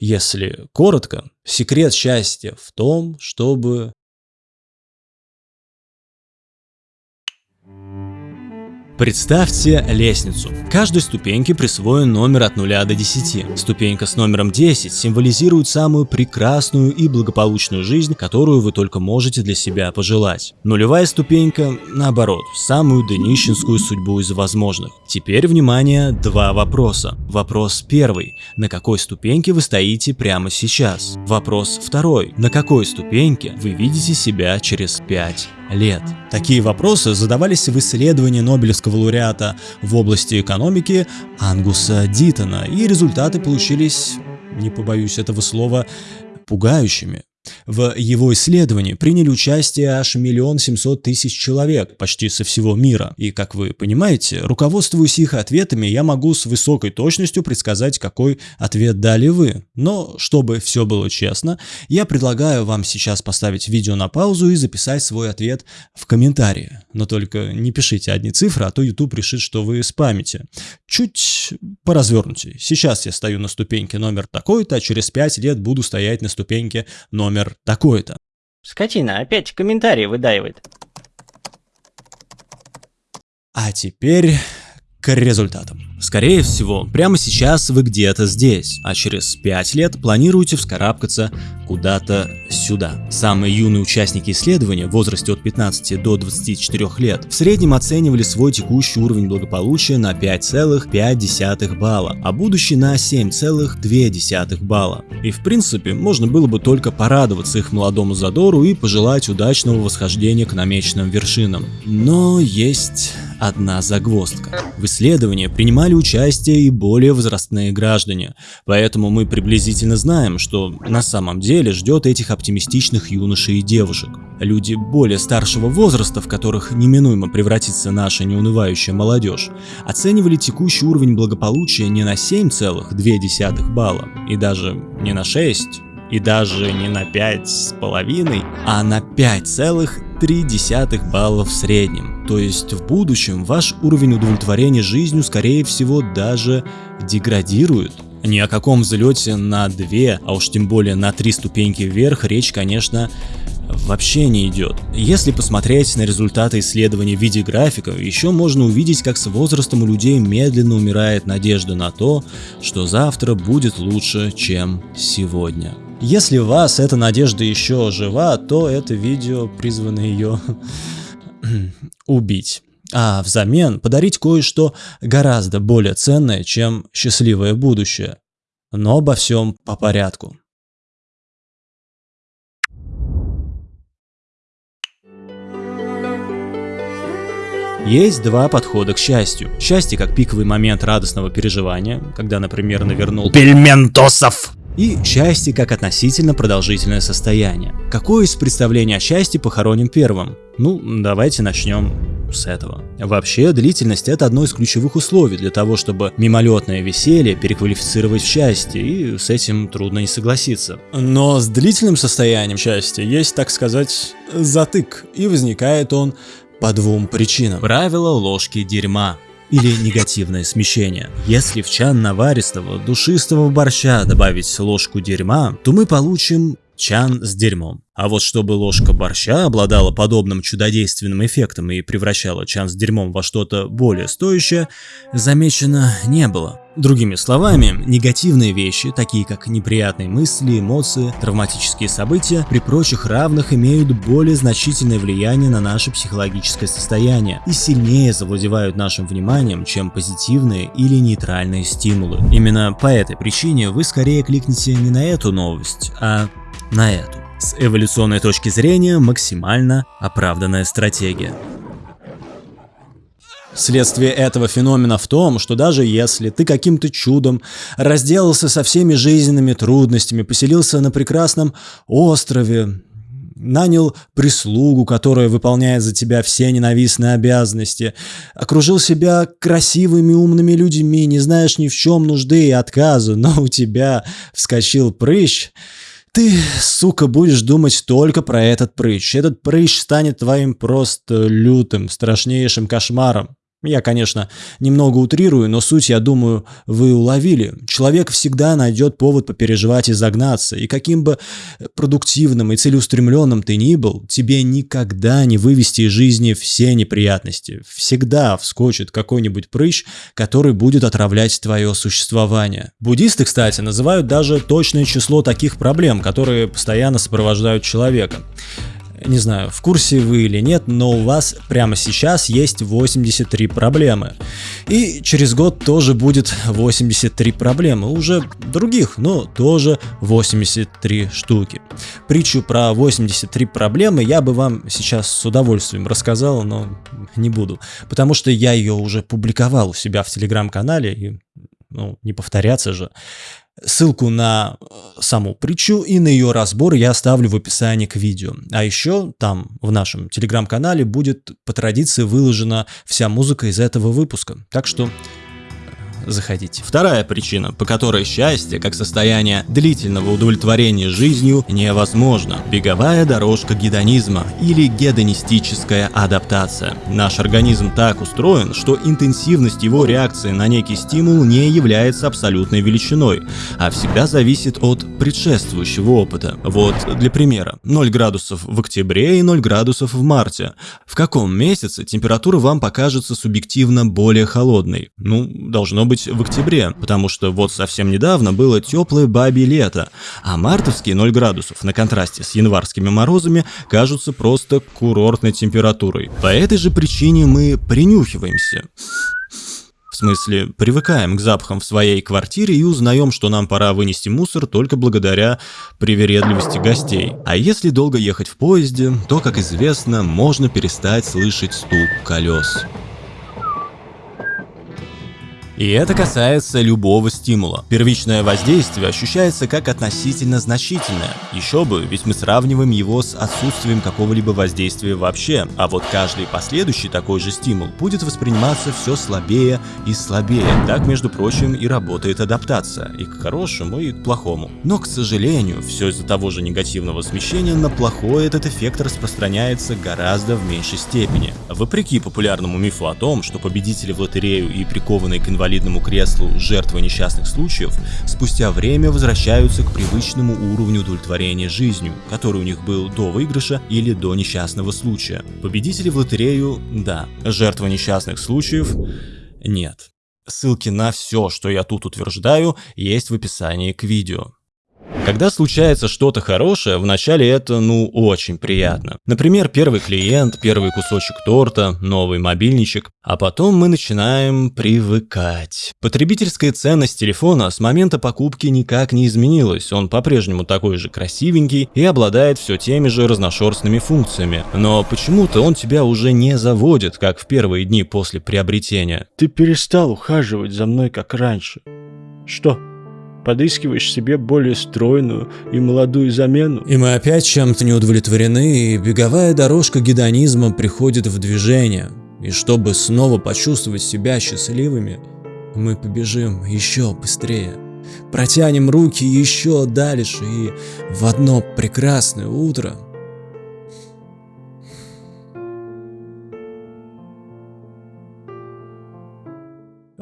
Если коротко, секрет счастья в том, чтобы Представьте лестницу. Каждой ступеньке присвоен номер от 0 до 10. Ступенька с номером 10 символизирует самую прекрасную и благополучную жизнь, которую вы только можете для себя пожелать. Нулевая ступенька, наоборот, самую днищенскую судьбу из возможных. Теперь, внимание, два вопроса. Вопрос первый. На какой ступеньке вы стоите прямо сейчас? Вопрос второй. На какой ступеньке вы видите себя через 5 лет? Такие вопросы задавались в исследовании Нобелевского лауреата в области экономики Ангуса Дитона, и результаты получились, не побоюсь этого слова, пугающими. В его исследовании приняли участие аж миллион семьсот тысяч человек, почти со всего мира. И, как вы понимаете, руководствуясь их ответами, я могу с высокой точностью предсказать, какой ответ дали вы. Но, чтобы все было честно, я предлагаю вам сейчас поставить видео на паузу и записать свой ответ в комментарии. Но только не пишите одни цифры, а то YouTube решит, что вы спамите. Чуть поразвернутее. Сейчас я стою на ступеньке номер такой-то, а через 5 лет буду стоять на ступеньке номер номер такой-то. Скотина, опять комментарии выдаивает. А теперь к результатам. Скорее всего, прямо сейчас вы где-то здесь, а через 5 лет планируете вскарабкаться куда-то сюда. Самые юные участники исследования в возрасте от 15 до 24 лет в среднем оценивали свой текущий уровень благополучия на 5,5 балла, а будущий на 7,2 балла. И в принципе, можно было бы только порадоваться их молодому задору и пожелать удачного восхождения к намеченным вершинам. Но есть одна загвоздка. В исследовании принимали участие и более возрастные граждане, поэтому мы приблизительно знаем, что на самом деле ждет этих оптимистичных юношей и девушек. Люди более старшего возраста, в которых неминуемо превратится наша неунывающая молодежь, оценивали текущий уровень благополучия не на 7,2 балла и даже не на 6, и даже не на 5,5, а на 5,3 балла в среднем. То есть в будущем ваш уровень удовлетворения жизнью скорее всего даже деградирует. Ни о каком взлете на 2, а уж тем более на 3 ступеньки вверх речь, конечно, вообще не идет. Если посмотреть на результаты исследований в виде графика, еще можно увидеть, как с возрастом у людей медленно умирает надежда на то, что завтра будет лучше, чем сегодня. Если у вас эта надежда еще жива, то это видео призвано ее убить. А взамен подарить кое-что гораздо более ценное, чем счастливое будущее. Но обо всем по порядку. Есть два подхода к счастью. Счастье как пиковый момент радостного переживания, когда, например, навернул пельментосов и счастье как относительно продолжительное состояние. Какое из представлений о счастье похороним первым? Ну, давайте начнем с этого. Вообще, длительность это одно из ключевых условий для того, чтобы мимолетное веселье переквалифицировать в счастье, и с этим трудно не согласиться. Но с длительным состоянием счастья есть, так сказать, затык, и возникает он по двум причинам. Правило ложки дерьма или негативное смещение. Если в чан наваристого, душистого борща добавить ложку дерьма, то мы получим чан с дерьмом. А вот чтобы ложка борща обладала подобным чудодейственным эффектом и превращала чан с дерьмом во что-то более стоящее, замечено не было. Другими словами, негативные вещи, такие как неприятные мысли, эмоции, травматические события, при прочих равных имеют более значительное влияние на наше психологическое состояние и сильнее завладевают нашим вниманием, чем позитивные или нейтральные стимулы. Именно по этой причине вы скорее кликните не на эту новость, а на эту. С эволюционной точки зрения максимально оправданная стратегия. Следствие этого феномена в том, что даже если ты каким-то чудом разделался со всеми жизненными трудностями, поселился на прекрасном острове, нанял прислугу, которая выполняет за тебя все ненавистные обязанности, окружил себя красивыми умными людьми, не знаешь ни в чем нужды и отказа, но у тебя вскочил прыщ – ты, сука, будешь думать только про этот прыщ. Этот прыщ станет твоим просто лютым, страшнейшим кошмаром. Я, конечно, немного утрирую, но суть, я думаю, вы уловили. Человек всегда найдет повод попереживать и загнаться, и каким бы продуктивным и целеустремленным ты ни был, тебе никогда не вывести из жизни все неприятности. Всегда вскочит какой-нибудь прыщ, который будет отравлять твое существование. Буддисты, кстати, называют даже точное число таких проблем, которые постоянно сопровождают человека не знаю, в курсе вы или нет, но у вас прямо сейчас есть 83 проблемы. И через год тоже будет 83 проблемы, уже других, но тоже 83 штуки. Притчу про 83 проблемы я бы вам сейчас с удовольствием рассказал, но не буду, потому что я ее уже публиковал у себя в телеграм-канале, и ну, не повторяться же. Ссылку на э, саму притчу и на ее разбор я оставлю в описании к видео. А еще там, в нашем телеграм-канале, будет по традиции выложена вся музыка из этого выпуска. Так что заходите. Вторая причина, по которой счастье, как состояние длительного удовлетворения жизнью, невозможно. Беговая дорожка гедонизма или гедонистическая адаптация. Наш организм так устроен, что интенсивность его реакции на некий стимул не является абсолютной величиной, а всегда зависит от предшествующего опыта. Вот для примера, 0 градусов в октябре и 0 градусов в марте. В каком месяце температура вам покажется субъективно более холодной? Ну, должно быть в октябре, потому что вот совсем недавно было теплое бабье лето, а мартовские 0 градусов на контрасте с январскими морозами кажутся просто курортной температурой. По этой же причине мы принюхиваемся. В смысле, привыкаем к запахам в своей квартире и узнаем, что нам пора вынести мусор только благодаря привередливости гостей. А если долго ехать в поезде, то, как известно, можно перестать слышать стук колес. И это касается любого стимула. Первичное воздействие ощущается как относительно значительное. Еще бы, ведь мы сравниваем его с отсутствием какого-либо воздействия вообще. А вот каждый последующий такой же стимул будет восприниматься все слабее и слабее. Так, между прочим, и работает адаптация. И к хорошему, и к плохому. Но, к сожалению, все из-за того же негативного смещения на плохое этот эффект распространяется гораздо в меньшей степени. Вопреки популярному мифу о том, что победители в лотерею и прикованные к инвалидности инвалидному креслу жертвы несчастных случаев спустя время возвращаются к привычному уровню удовлетворения жизнью, который у них был до выигрыша или до несчастного случая. Победители в лотерею – да, жертвы несчастных случаев – нет. Ссылки на все, что я тут утверждаю, есть в описании к видео. Когда случается что-то хорошее, вначале это, ну, очень приятно. Например, первый клиент, первый кусочек торта, новый мобильничек. А потом мы начинаем привыкать. Потребительская ценность телефона с момента покупки никак не изменилась. Он по-прежнему такой же красивенький и обладает все теми же разношерстными функциями. Но почему-то он тебя уже не заводит, как в первые дни после приобретения. Ты перестал ухаживать за мной, как раньше. Что? Подыскиваешь себе более стройную и молодую замену. И мы опять чем-то не удовлетворены, и беговая дорожка гедонизма приходит в движение. И чтобы снова почувствовать себя счастливыми, мы побежим еще быстрее. Протянем руки еще дальше, и в одно прекрасное утро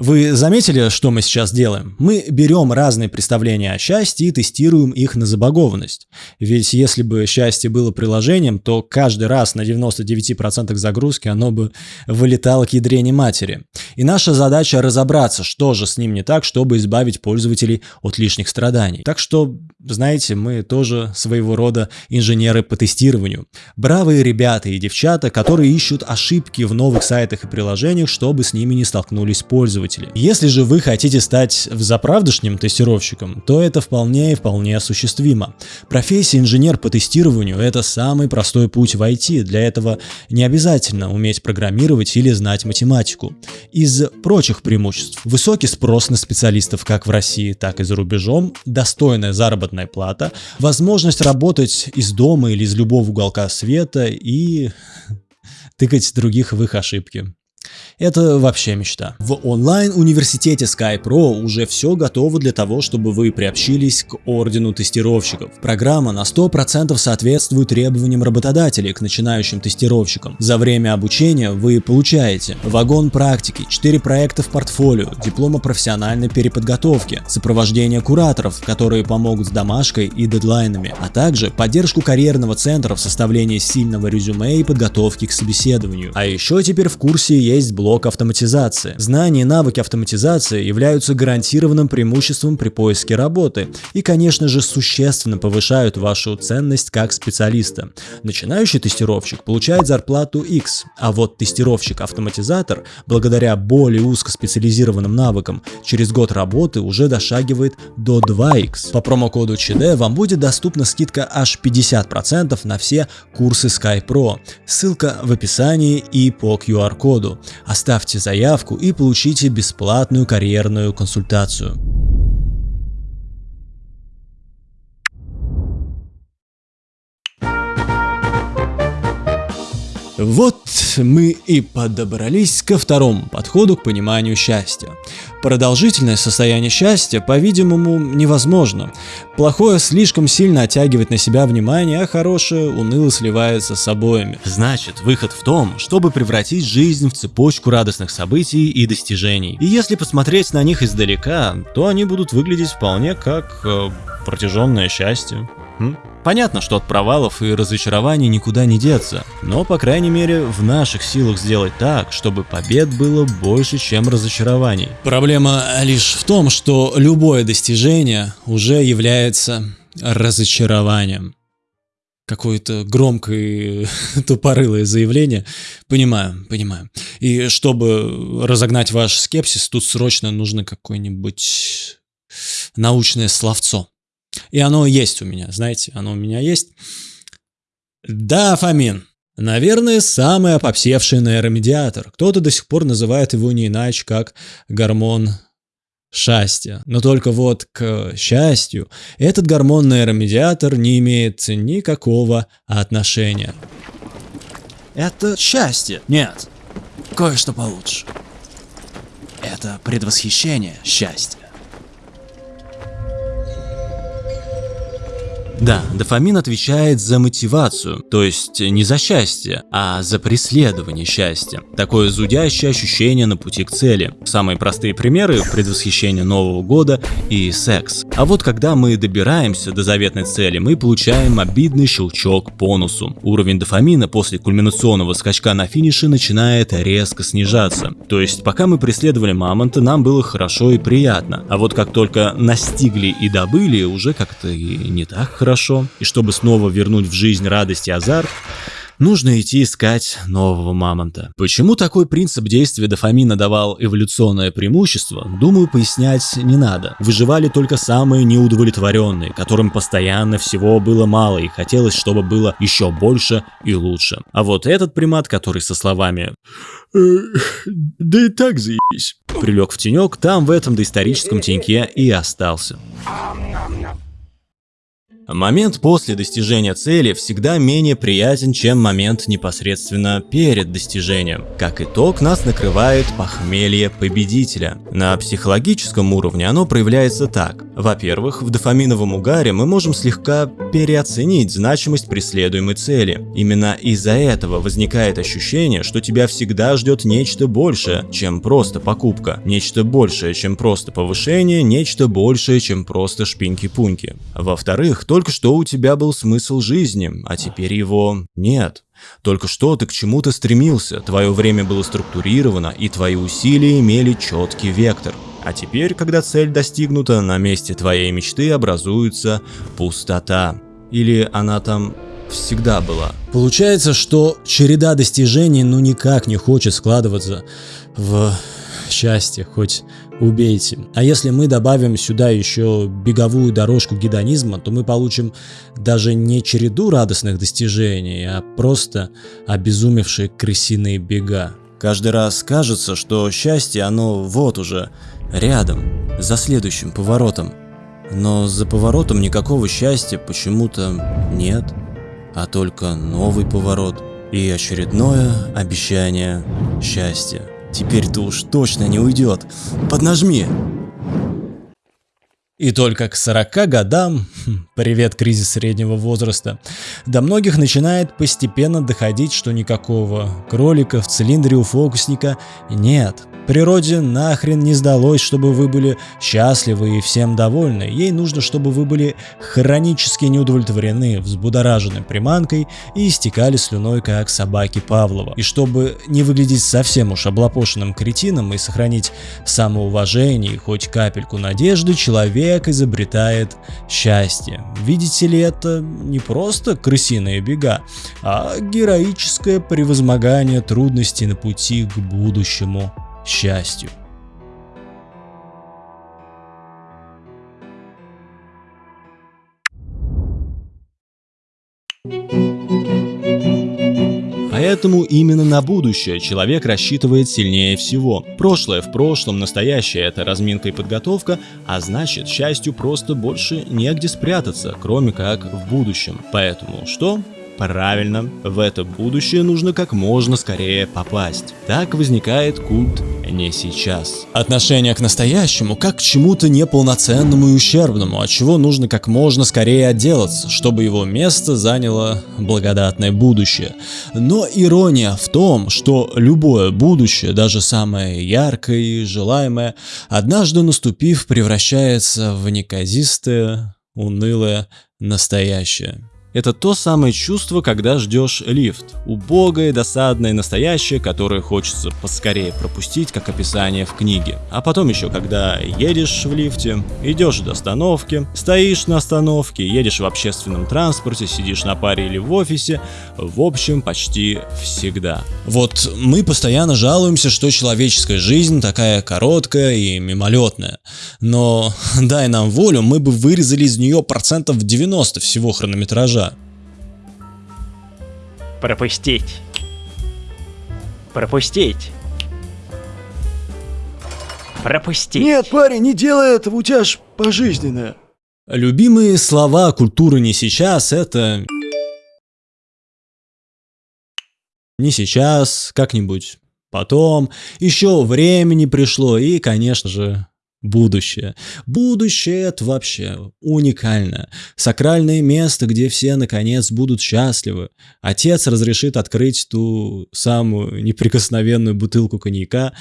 Вы заметили, что мы сейчас делаем? Мы берем разные представления о счастье и тестируем их на забагованность. Ведь если бы счастье было приложением, то каждый раз на 99% загрузки оно бы вылетало к ядрене матери. И наша задача разобраться, что же с ним не так, чтобы избавить пользователей от лишних страданий. Так что, знаете, мы тоже своего рода инженеры по тестированию. Бравые ребята и девчата, которые ищут ошибки в новых сайтах и приложениях, чтобы с ними не столкнулись пользователи пользователей. Если же вы хотите стать заправдышним тестировщиком, то это вполне и вполне осуществимо. Профессия инженер по тестированию – это самый простой путь в IT. Для этого не обязательно уметь программировать или знать математику. Из прочих преимуществ – высокий спрос на специалистов как в России, так и за рубежом, достойная заработная плата, возможность работать из дома или из любого уголка света и тыкать других в их ошибки. Это вообще мечта. В онлайн-университете SkyPro уже все готово для того, чтобы вы приобщились к ордену тестировщиков. Программа на 100% соответствует требованиям работодателей к начинающим тестировщикам. За время обучения вы получаете вагон практики, 4 проекта в портфолио, диплом о профессиональной переподготовке, сопровождение кураторов, которые помогут с домашкой и дедлайнами, а также поддержку карьерного центра в составлении сильного резюме и подготовки к собеседованию. А еще теперь в курсе есть блок автоматизации. Знания и навыки автоматизации являются гарантированным преимуществом при поиске работы и, конечно же, существенно повышают вашу ценность как специалиста. Начинающий тестировщик получает зарплату X, а вот тестировщик-автоматизатор, благодаря более узкоспециализированным навыкам, через год работы уже дошагивает до 2X. По промокоду ЧД вам будет доступна скидка аж 50% на все курсы SkyPro. Ссылка в описании и по QR-коду. Оставьте заявку и получите бесплатную карьерную консультацию. Вот мы и подобрались ко второму подходу к пониманию счастья. Продолжительное состояние счастья, по-видимому, невозможно. Плохое слишком сильно оттягивает на себя внимание, а хорошее уныло сливается с обоими. Значит, выход в том, чтобы превратить жизнь в цепочку радостных событий и достижений. И если посмотреть на них издалека, то они будут выглядеть вполне как э, протяженное счастье. М? Понятно, что от провалов и разочарований никуда не деться, но, по крайней мере, в наших силах сделать так, чтобы побед было больше, чем разочарований. Проблема лишь в том, что любое достижение уже является разочарованием. Какое-то громкое тупорылое заявление. Понимаю, понимаю. И чтобы разогнать ваш скепсис, тут срочно нужно какое-нибудь научное словцо. И оно есть у меня, знаете, оно у меня есть. Дофамин. Наверное, самый опопсевший нейромедиатор. Кто-то до сих пор называет его не иначе, как гормон счастья. Но только вот к счастью этот гормон нейромедиатор не имеет никакого отношения. Это счастье. Нет, кое-что получше. Это предвосхищение счастья. Да, дофамин отвечает за мотивацию, то есть не за счастье, а за преследование счастья. Такое зудящее ощущение на пути к цели. Самые простые примеры – предвосхищение Нового года и секс. А вот когда мы добираемся до заветной цели, мы получаем обидный щелчок по носу. Уровень дофамина после кульминационного скачка на финише начинает резко снижаться. То есть пока мы преследовали мамонта, нам было хорошо и приятно. А вот как только настигли и добыли, уже как-то и не так хорошо хорошо, и чтобы снова вернуть в жизнь радость и азарт, нужно идти искать нового мамонта. Почему такой принцип действия дофамина давал эволюционное преимущество, думаю, пояснять не надо. Выживали только самые неудовлетворенные, которым постоянно всего было мало и хотелось, чтобы было еще больше и лучше. А вот этот примат, который со словами «Да и так заебись», прилег в тенек, там в этом доисторическом теньке и остался. Момент после достижения цели всегда менее приятен, чем момент непосредственно перед достижением. Как итог, нас накрывает похмелье победителя. На психологическом уровне оно проявляется так. Во-первых, в дофаминовом угаре мы можем слегка переоценить значимость преследуемой цели. Именно из-за этого возникает ощущение, что тебя всегда ждет нечто большее, чем просто покупка. Нечто большее, чем просто повышение, нечто большее, чем просто шпиньки-пуньки. Во-вторых, то только что у тебя был смысл жизни, а теперь его нет. Только что ты к чему-то стремился, твое время было структурировано, и твои усилия имели четкий вектор. А теперь, когда цель достигнута, на месте твоей мечты образуется пустота. Или она там всегда была. Получается, что череда достижений ну никак не хочет складываться в счастье, хоть убейте. А если мы добавим сюда еще беговую дорожку гедонизма, то мы получим даже не череду радостных достижений, а просто обезумевшие крысиные бега. Каждый раз кажется, что счастье оно вот уже, рядом, за следующим поворотом. Но за поворотом никакого счастья почему-то нет, а только новый поворот и очередное обещание счастья. Теперь-то уж точно не уйдет. Поднажми. И только к 40 годам, хм, привет кризис среднего возраста, до многих начинает постепенно доходить, что никакого кролика в цилиндре у фокусника нет. Природе нахрен не сдалось, чтобы вы были счастливы и всем довольны. Ей нужно, чтобы вы были хронически неудовлетворены, взбудоражены приманкой и истекали слюной, как собаки Павлова. И чтобы не выглядеть совсем уж облапошенным кретином и сохранить самоуважение и хоть капельку надежды, человек изобретает счастье. Видите ли, это не просто крысиные бега, а героическое превозмогание трудностей на пути к будущему счастью. Поэтому именно на будущее человек рассчитывает сильнее всего. Прошлое в прошлом, настоящее это разминка и подготовка, а значит счастью просто больше негде спрятаться, кроме как в будущем. Поэтому что? Правильно, в это будущее нужно как можно скорее попасть. Так возникает культ «не сейчас». Отношение к настоящему как к чему-то неполноценному и ущербному, от чего нужно как можно скорее отделаться, чтобы его место заняло благодатное будущее. Но ирония в том, что любое будущее, даже самое яркое и желаемое, однажды наступив, превращается в неказистое, унылое настоящее. Это то самое чувство, когда ждешь лифт. Убогое, досадное, настоящее, которое хочется поскорее пропустить, как описание в книге. А потом еще, когда едешь в лифте, идешь до остановки, стоишь на остановке, едешь в общественном транспорте, сидишь на паре или в офисе, в общем, почти всегда. Вот мы постоянно жалуемся, что человеческая жизнь такая короткая и мимолетная. Но дай нам волю, мы бы вырезали из нее процентов 90 всего хронометража. Пропустить. Пропустить. Пропустить. Нет, парень, не делай этого, у тебя ж пожизненное. Любимые слова культуры не сейчас это... Не сейчас, как-нибудь потом, еще времени пришло и, конечно же, Будущее. Будущее это вообще уникально. Сакральное место, где все наконец будут счастливы. Отец разрешит открыть ту самую неприкосновенную бутылку коньяка,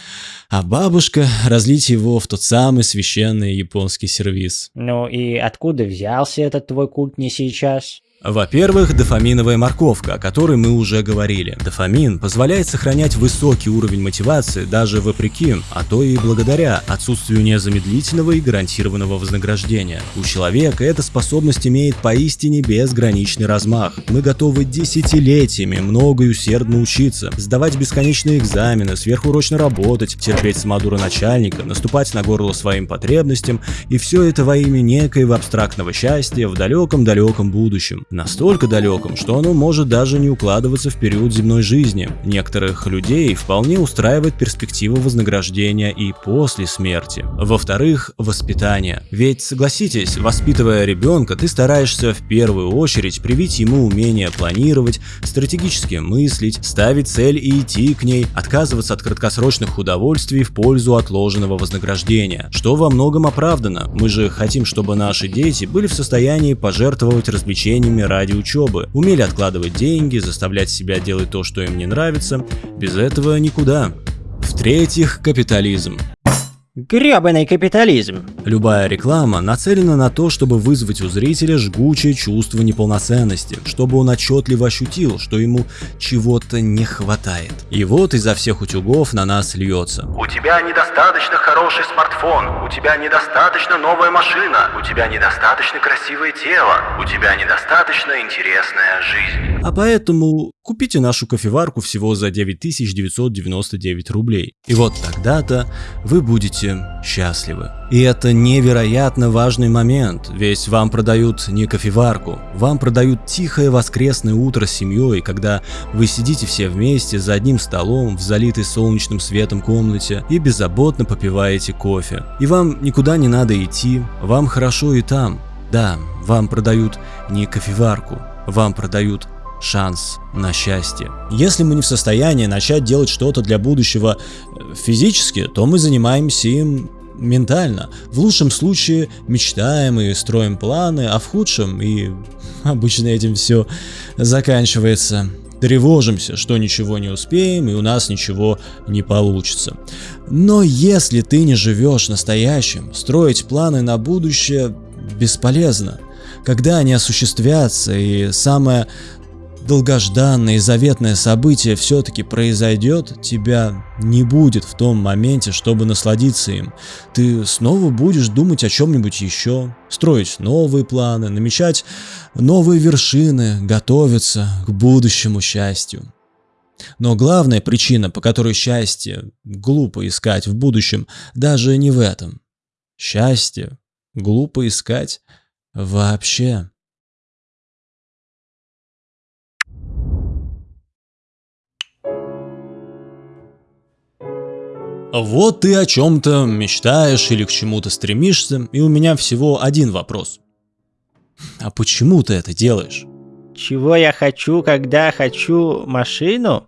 а бабушка разлить его в тот самый священный японский сервиз. Ну и откуда взялся этот твой культ не сейчас? Во-первых, дофаминовая морковка, о которой мы уже говорили. Дофамин позволяет сохранять высокий уровень мотивации даже вопреки, а то и благодаря отсутствию незамедлительного и гарантированного вознаграждения. У человека эта способность имеет поистине безграничный размах. Мы готовы десятилетиями много и усердно учиться, сдавать бесконечные экзамены, сверхурочно работать, терпеть самодура начальника, наступать на горло своим потребностям, и все это во имя некоего абстрактного счастья в далеком-далеком будущем настолько далеком, что оно может даже не укладываться в период земной жизни. Некоторых людей вполне устраивает перспектива вознаграждения и после смерти. Во-вторых, воспитание. Ведь, согласитесь, воспитывая ребенка, ты стараешься в первую очередь привить ему умение планировать, стратегически мыслить, ставить цель и идти к ней, отказываться от краткосрочных удовольствий в пользу отложенного вознаграждения, что во многом оправдано. Мы же хотим, чтобы наши дети были в состоянии пожертвовать развлечениями время ради учебы, умели откладывать деньги, заставлять себя делать то, что им не нравится. Без этого никуда. В-третьих, капитализм. Гребаный капитализм. Любая реклама нацелена на то, чтобы вызвать у зрителя жгучее чувство неполноценности, чтобы он отчетливо ощутил, что ему чего-то не хватает. И вот изо всех утюгов на нас льется. У тебя недостаточно хороший смартфон, у тебя недостаточно новая машина, у тебя недостаточно красивое тело, у тебя недостаточно интересная жизнь. А поэтому купите нашу кофеварку всего за 9999 рублей. И вот тогда-то вы будете счастливы. И это невероятно важный момент, ведь вам продают не кофеварку, вам продают тихое воскресное утро с семьей, когда вы сидите все вместе за одним столом в залитой солнечным светом комнате и беззаботно попиваете кофе. И вам никуда не надо идти, вам хорошо и там. Да, вам продают не кофеварку, вам продают шанс на счастье. Если мы не в состоянии начать делать что-то для будущего э, физически, то мы занимаемся им ментально. В лучшем случае мечтаем и строим планы, а в худшем и обычно этим все заканчивается. Тревожимся, что ничего не успеем и у нас ничего не получится. Но если ты не живешь настоящим, строить планы на будущее бесполезно. Когда они осуществятся и самое долгожданное и заветное событие все-таки произойдет, тебя не будет в том моменте, чтобы насладиться им. Ты снова будешь думать о чем-нибудь еще, строить новые планы, намечать новые вершины, готовиться к будущему счастью. Но главная причина, по которой счастье глупо искать в будущем, даже не в этом. Счастье глупо искать вообще. Вот ты о чем-то мечтаешь или к чему-то стремишься, и у меня всего один вопрос. А почему ты это делаешь? Чего я хочу, когда хочу машину?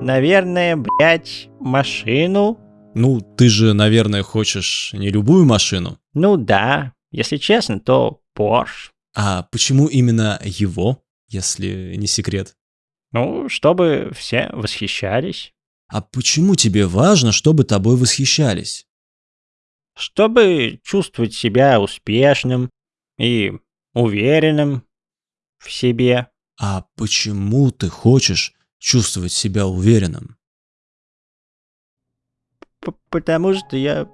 Наверное, блять, машину. Ну, ты же, наверное, хочешь не любую машину. Ну да, если честно, то Porsche. А почему именно его, если не секрет? Ну, чтобы все восхищались. А почему тебе важно, чтобы тобой восхищались? Чтобы чувствовать себя успешным и уверенным в себе. А почему ты хочешь чувствовать себя уверенным? П потому что я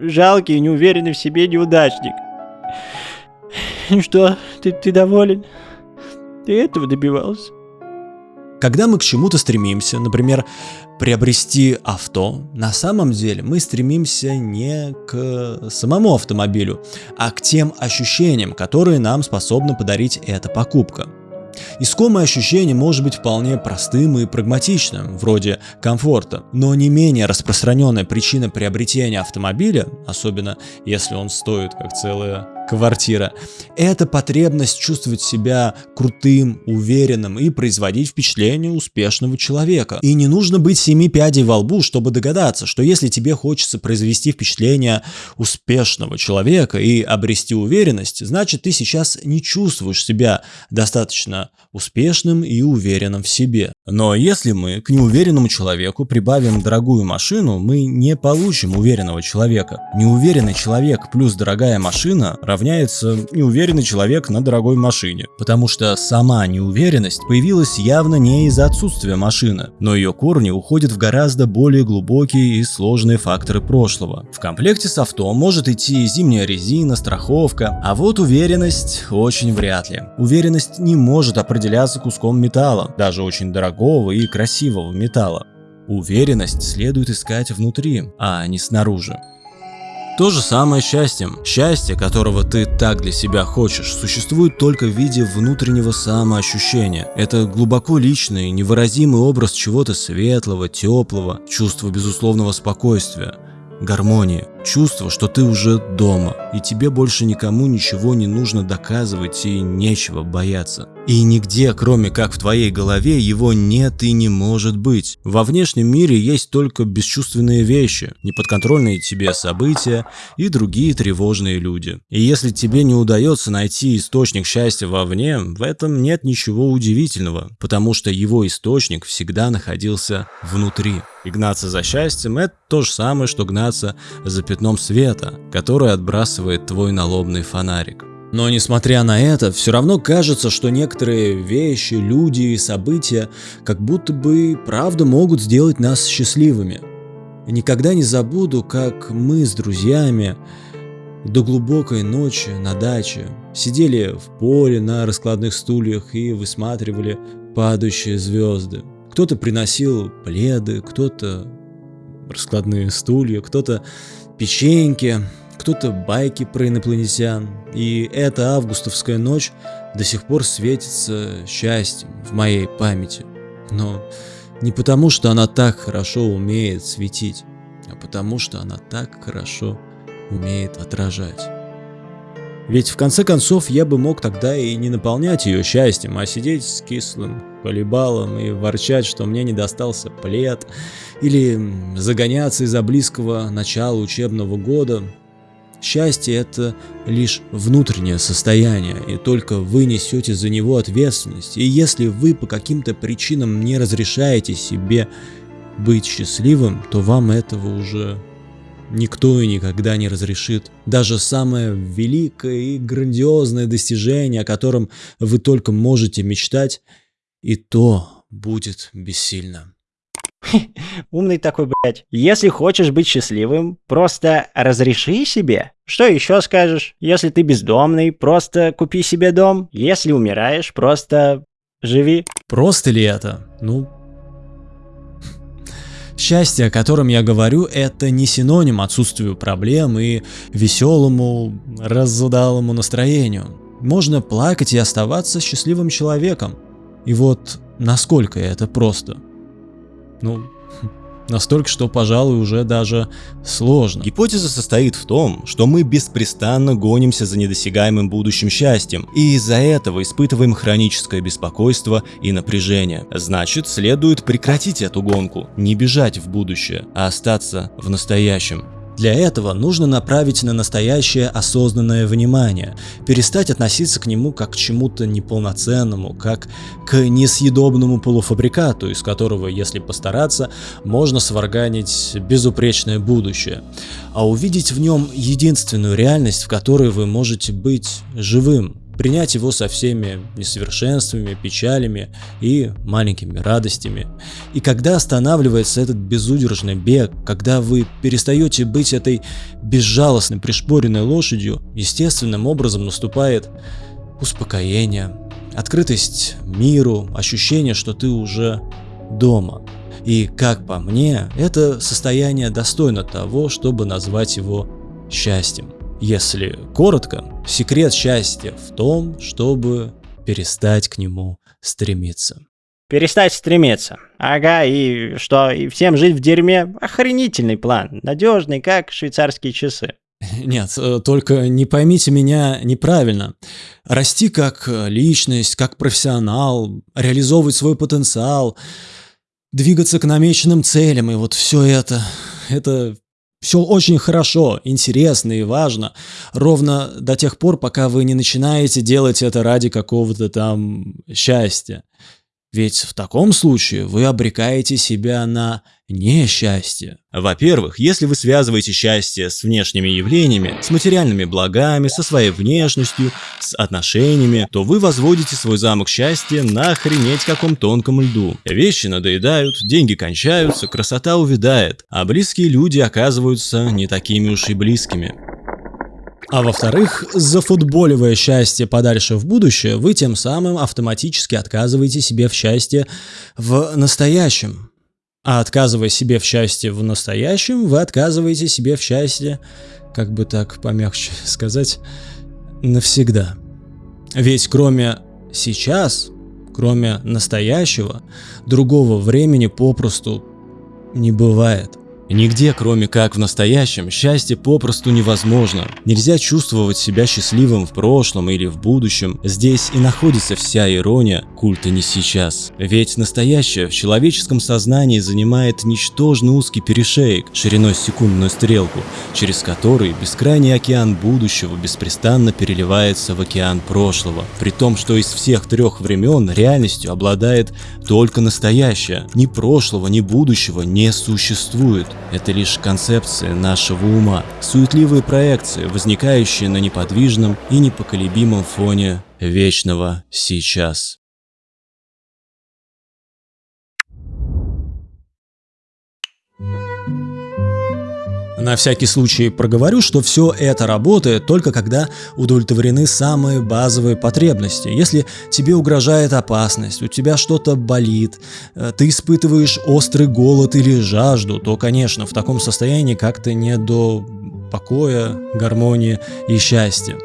жалкий и неуверенный в себе неудачник. Ну что, ты, ты доволен? Ты этого добивался? Когда мы к чему-то стремимся, например, приобрести авто, на самом деле мы стремимся не к самому автомобилю, а к тем ощущениям, которые нам способна подарить эта покупка. Искомое ощущение может быть вполне простым и прагматичным, вроде комфорта, но не менее распространенная причина приобретения автомобиля, особенно если он стоит как целая квартира. Это потребность чувствовать себя крутым, уверенным и производить впечатление успешного человека. И не нужно быть семи пядей во лбу, чтобы догадаться, что если тебе хочется произвести впечатление успешного человека и обрести уверенность, значит ты сейчас не чувствуешь себя достаточно успешным и уверенным в себе. Но если мы к неуверенному человеку прибавим дорогую машину, мы не получим уверенного человека. Неуверенный человек плюс дорогая машина равняется неуверенный человек на дорогой машине. Потому что сама неуверенность появилась явно не из-за отсутствия машины, но ее корни уходят в гораздо более глубокие и сложные факторы прошлого. В комплекте с авто может идти зимняя резина, страховка, а вот уверенность очень вряд ли. Уверенность не может определяться куском металла, даже очень дорогого и красивого металла. Уверенность следует искать внутри, а не снаружи. То же самое счастьем. Счастье, которого ты так для себя хочешь, существует только в виде внутреннего самоощущения. Это глубоко личный, невыразимый образ чего-то светлого, теплого, чувство безусловного спокойствия, гармонии, чувство, что ты уже дома, и тебе больше никому ничего не нужно доказывать и нечего бояться. И нигде, кроме как в твоей голове, его нет и не может быть. Во внешнем мире есть только бесчувственные вещи, неподконтрольные тебе события и другие тревожные люди. И если тебе не удается найти источник счастья вовне, в этом нет ничего удивительного, потому что его источник всегда находился внутри. И гнаться за счастьем – это то же самое, что гнаться за пятном света, который отбрасывает твой налобный фонарик. Но несмотря на это, все равно кажется, что некоторые вещи, люди и события как будто бы правда могут сделать нас счастливыми. Никогда не забуду, как мы с друзьями до глубокой ночи на даче сидели в поле на раскладных стульях и высматривали падающие звезды. Кто-то приносил пледы, кто-то раскладные стулья, кто-то печеньки, кто-то байки про инопланетян. И эта августовская ночь до сих пор светится счастьем в моей памяти. Но не потому, что она так хорошо умеет светить, а потому, что она так хорошо умеет отражать. Ведь в конце концов я бы мог тогда и не наполнять ее счастьем, а сидеть с кислым полибалом и ворчать, что мне не достался плед, или загоняться из-за близкого начала учебного года. Счастье – это лишь внутреннее состояние, и только вы несете за него ответственность. И если вы по каким-то причинам не разрешаете себе быть счастливым, то вам этого уже никто и никогда не разрешит. Даже самое великое и грандиозное достижение, о котором вы только можете мечтать, и то будет бессильно. Умный такой, блядь. Если хочешь быть счастливым, просто разреши себе. Что еще скажешь? Если ты бездомный, просто купи себе дом. Если умираешь, просто живи. Просто ли это? Ну, Счастье, о котором я говорю, это не синоним отсутствию проблем и веселому, разудалому настроению. Можно плакать и оставаться счастливым человеком. И вот насколько это просто. Ну, Настолько, что, пожалуй, уже даже сложно. Гипотеза состоит в том, что мы беспрестанно гонимся за недосягаемым будущим счастьем, и из-за этого испытываем хроническое беспокойство и напряжение. Значит, следует прекратить эту гонку, не бежать в будущее, а остаться в настоящем. Для этого нужно направить на настоящее осознанное внимание, перестать относиться к нему как к чему-то неполноценному, как к несъедобному полуфабрикату, из которого, если постараться, можно сварганить безупречное будущее, а увидеть в нем единственную реальность, в которой вы можете быть живым, принять его со всеми несовершенствами, печалями и маленькими радостями. И когда останавливается этот безудержный бег, когда вы перестаете быть этой безжалостной пришпоренной лошадью, естественным образом наступает успокоение, открытость миру, ощущение, что ты уже дома. И, как по мне, это состояние достойно того, чтобы назвать его счастьем. Если коротко, секрет счастья в том, чтобы перестать к нему стремиться. Перестать стремиться. Ага, и что, и всем жить в дерьме? Охренительный план. Надежный, как швейцарские часы. Нет, э, только не поймите меня неправильно. Расти как личность, как профессионал, реализовывать свой потенциал, двигаться к намеченным целям и вот все это, это все очень хорошо, интересно и важно, ровно до тех пор, пока вы не начинаете делать это ради какого-то там счастья. Ведь в таком случае вы обрекаете себя на несчастье. Во-первых, если вы связываете счастье с внешними явлениями, с материальными благами, со своей внешностью, с отношениями, то вы возводите свой замок счастья на охренеть каком тонком льду. Вещи надоедают, деньги кончаются, красота увядает, а близкие люди оказываются не такими уж и близкими. А во-вторых, зафутболивая счастье подальше в будущее, вы тем самым автоматически отказываете себе в счастье в настоящем. А отказывая себе в счастье в настоящем, вы отказываете себе в счастье, как бы так помягче сказать, навсегда. Ведь кроме сейчас, кроме настоящего, другого времени попросту не бывает. Нигде, кроме как в настоящем, счастье попросту невозможно. Нельзя чувствовать себя счастливым в прошлом или в будущем. Здесь и находится вся ирония культа не сейчас. Ведь настоящее в человеческом сознании занимает ничтожно узкий перешеек шириной секундную стрелку, через который бескрайний океан будущего беспрестанно переливается в океан прошлого. При том, что из всех трех времен реальностью обладает только настоящее. Ни прошлого, ни будущего не существует. Это лишь концепция нашего ума, суетливые проекции, возникающие на неподвижном и непоколебимом фоне вечного сейчас. На всякий случай проговорю, что все это работает только когда удовлетворены самые базовые потребности. Если тебе угрожает опасность, у тебя что-то болит, э, ты испытываешь острый голод или жажду, то, конечно, в таком состоянии как-то не до покоя, гармонии и счастья.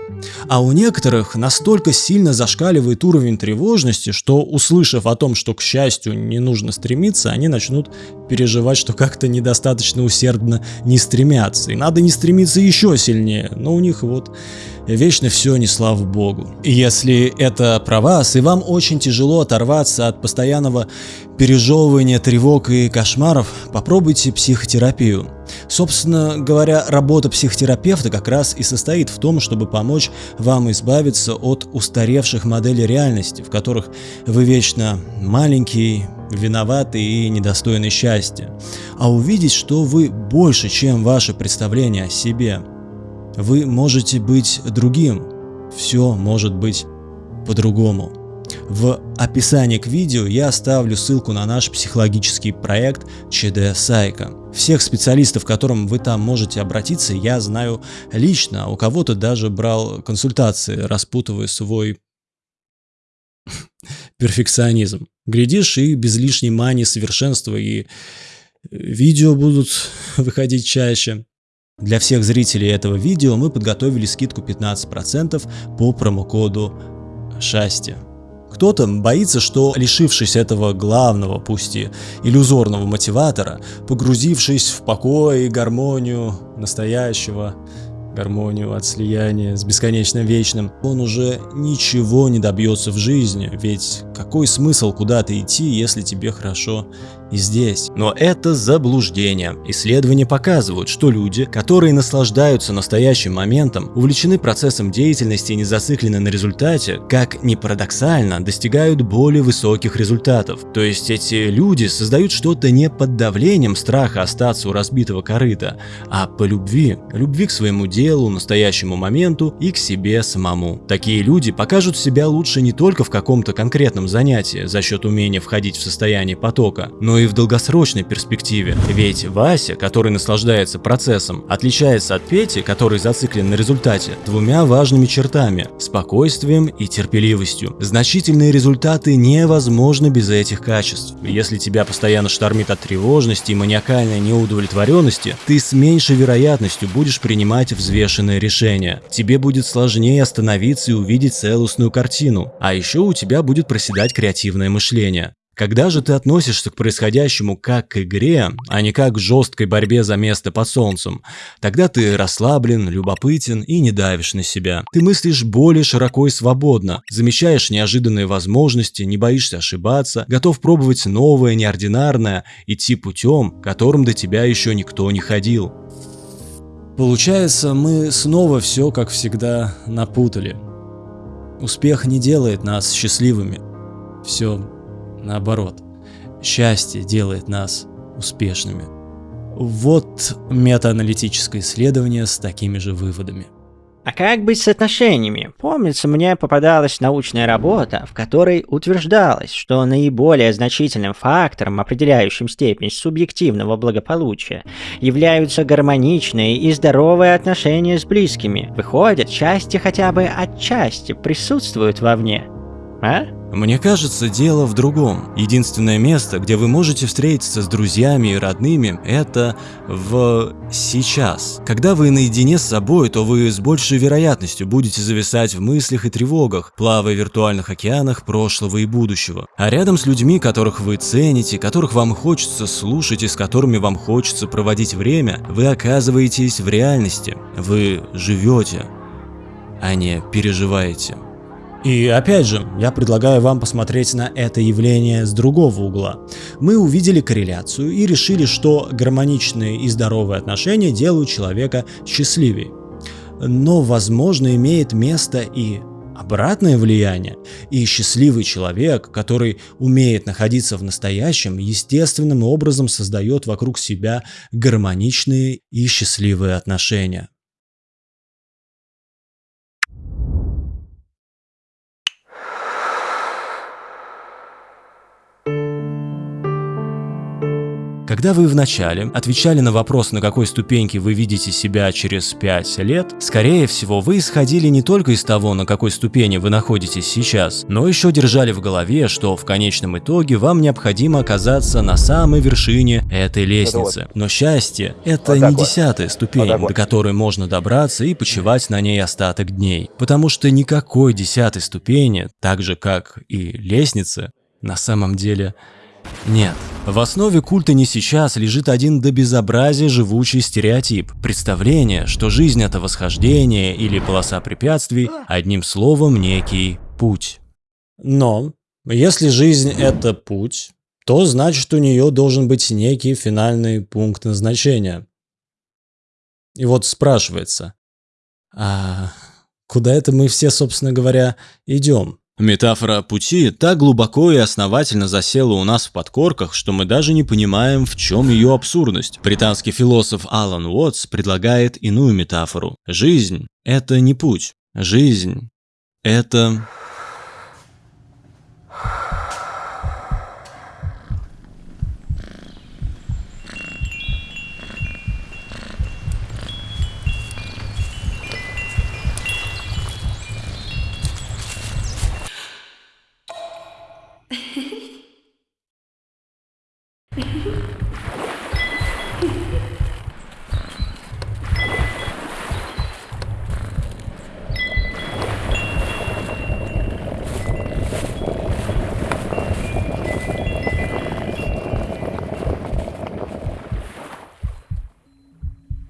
А у некоторых настолько сильно зашкаливает уровень тревожности, что, услышав о том, что к счастью не нужно стремиться, они начнут переживать, что как-то недостаточно усердно не стремятся. И надо не стремиться еще сильнее, но у них вот вечно все не слава богу. Если это про вас, и вам очень тяжело оторваться от постоянного пережевывания тревог и кошмаров, попробуйте психотерапию. Собственно говоря, работа психотерапевта как раз и состоит в том, чтобы помочь вам избавиться от устаревших моделей реальности, в которых вы вечно маленький, виноватый и недостойный счастья, а увидеть, что вы больше, чем ваше представление о себе. Вы можете быть другим, все может быть по-другому. В описании к видео я оставлю ссылку на наш психологический проект ЧД Сайка. Всех специалистов, к которым вы там можете обратиться, я знаю лично, у кого-то даже брал консультации, распутывая свой перфекционизм. Глядишь, и без лишней мании совершенства, и видео будут выходить чаще. Для всех зрителей этого видео мы подготовили скидку 15% по промокоду Шасти. Кто-то боится, что лишившись этого главного, пусть и иллюзорного мотиватора, погрузившись в покой и гармонию настоящего, гармонию от слияния с бесконечным вечным, он уже ничего не добьется в жизни, ведь какой смысл куда-то идти, если тебе хорошо и здесь. Но это заблуждение. Исследования показывают, что люди, которые наслаждаются настоящим моментом, увлечены процессом деятельности и не зациклены на результате, как ни парадоксально, достигают более высоких результатов. То есть эти люди создают что-то не под давлением страха остаться у разбитого корыта, а по любви. Любви к своему делу, настоящему моменту и к себе самому. Такие люди покажут себя лучше не только в каком-то конкретном занятии за счет умения входить в состояние потока, но и в долгосрочной перспективе. Ведь Вася, который наслаждается процессом, отличается от Пети, который зациклен на результате, двумя важными чертами – спокойствием и терпеливостью. Значительные результаты невозможны без этих качеств. Если тебя постоянно штормит от тревожности и маниакальной неудовлетворенности, ты с меньшей вероятностью будешь принимать взвешенные решения. Тебе будет сложнее остановиться и увидеть целостную картину. А еще у тебя будет проседать креативное мышление. Когда же ты относишься к происходящему как к игре, а не как к жесткой борьбе за место под солнцем, тогда ты расслаблен, любопытен и не давишь на себя. Ты мыслишь более широко и свободно, замечаешь неожиданные возможности, не боишься ошибаться, готов пробовать новое, неординарное, идти путем, которым до тебя еще никто не ходил. Получается, мы снова все, как всегда, напутали. Успех не делает нас счастливыми. Все Наоборот, счастье делает нас успешными. Вот метааналитическое исследование с такими же выводами. А как быть с отношениями? Помнится, мне попадалась научная работа, в которой утверждалось, что наиболее значительным фактором, определяющим степень субъективного благополучия, являются гармоничные и здоровые отношения с близкими. Выходит, счастье хотя бы отчасти присутствует вовне. А? Мне кажется, дело в другом. Единственное место, где вы можете встретиться с друзьями и родными, это в сейчас. Когда вы наедине с собой, то вы с большей вероятностью будете зависать в мыслях и тревогах, плавая в виртуальных океанах прошлого и будущего. А рядом с людьми, которых вы цените, которых вам хочется слушать и с которыми вам хочется проводить время, вы оказываетесь в реальности. Вы живете, а не переживаете. И опять же, я предлагаю вам посмотреть на это явление с другого угла. Мы увидели корреляцию и решили, что гармоничные и здоровые отношения делают человека счастливее. Но, возможно, имеет место и обратное влияние, и счастливый человек, который умеет находиться в настоящем, естественным образом создает вокруг себя гармоничные и счастливые отношения. Когда вы вначале отвечали на вопрос, на какой ступеньке вы видите себя через 5 лет, скорее всего, вы исходили не только из того, на какой ступени вы находитесь сейчас, но еще держали в голове, что в конечном итоге вам необходимо оказаться на самой вершине этой лестницы. Но счастье – это не десятая ступень, до которой можно добраться и почивать на ней остаток дней. Потому что никакой десятой ступени, так же как и лестницы, на самом деле нет. В основе культа не сейчас лежит один до безобразия живучий стереотип. Представление, что жизнь это восхождение или полоса препятствий, одним словом, некий путь. Но, если жизнь это путь, то значит у нее должен быть некий финальный пункт назначения. И вот спрашивается, а куда это мы все, собственно говоря, идем? Метафора пути так глубоко и основательно засела у нас в подкорках, что мы даже не понимаем, в чем ее абсурдность. Британский философ Алан Уотс предлагает иную метафору. Жизнь – это не путь. Жизнь – это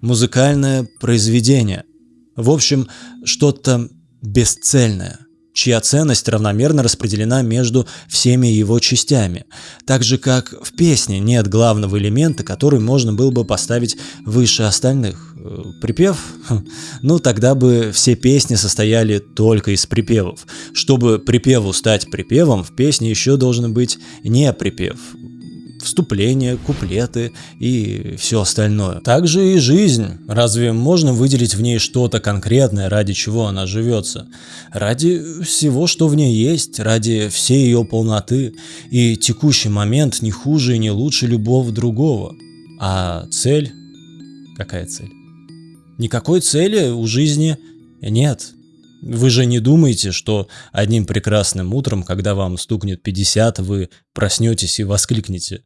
музыкальное произведение. В общем, что-то бесцельное, чья ценность равномерно распределена между всеми его частями. Так же, как в песне нет главного элемента, который можно было бы поставить выше остальных. Э, припев? Хм. Ну, тогда бы все песни состояли только из припевов. Чтобы припеву стать припевом, в песне еще должен быть не припев вступления, куплеты и все остальное. Также и жизнь. Разве можно выделить в ней что-то конкретное, ради чего она живется? Ради всего, что в ней есть, ради всей ее полноты. И текущий момент не хуже и не лучше любого другого. А цель? Какая цель? Никакой цели у жизни нет. Вы же не думаете, что одним прекрасным утром, когда вам стукнет 50, вы проснетесь и воскликнете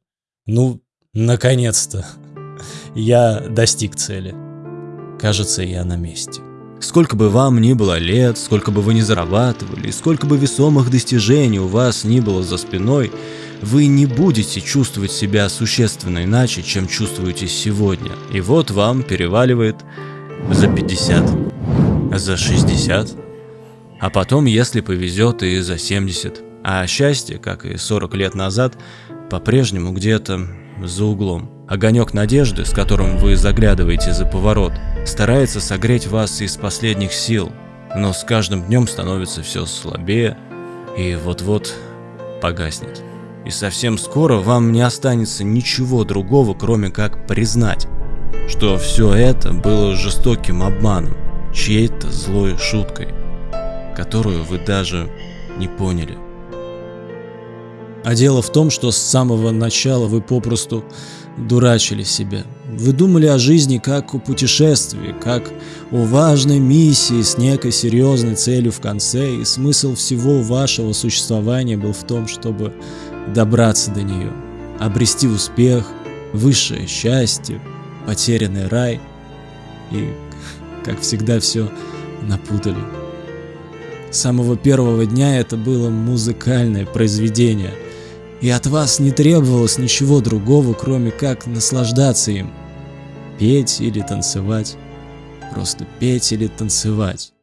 ну, наконец-то. Я достиг цели. Кажется, я на месте. Сколько бы вам ни было лет, сколько бы вы ни зарабатывали, сколько бы весомых достижений у вас ни было за спиной, вы не будете чувствовать себя существенно иначе, чем чувствуете сегодня. И вот вам переваливает за 50, за 60, а потом, если повезет, и за 70. А счастье, как и 40 лет назад, по-прежнему где-то за углом. Огонек надежды, с которым вы заглядываете за поворот, старается согреть вас из последних сил, но с каждым днем становится все слабее и вот-вот погаснет. И совсем скоро вам не останется ничего другого, кроме как признать, что все это было жестоким обманом, чьей-то злой шуткой, которую вы даже не поняли. А дело в том, что с самого начала вы попросту дурачили себя. Вы думали о жизни как о путешествии, как о важной миссии с некой серьезной целью в конце, и смысл всего вашего существования был в том, чтобы добраться до нее, обрести успех, высшее счастье, потерянный рай. И, как всегда, все напутали. С самого первого дня это было музыкальное произведение – и от вас не требовалось ничего другого, кроме как наслаждаться им. Петь или танцевать. Просто петь или танцевать.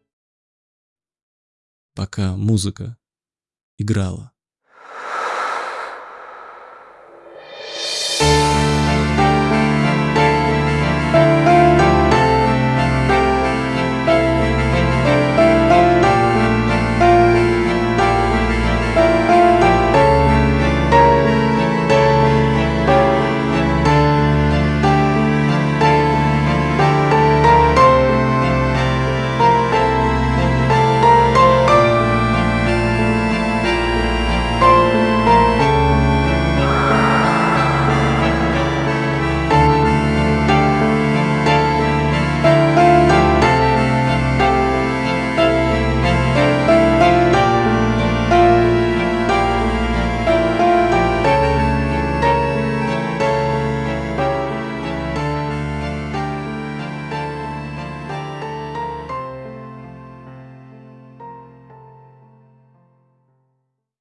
Пока музыка играла.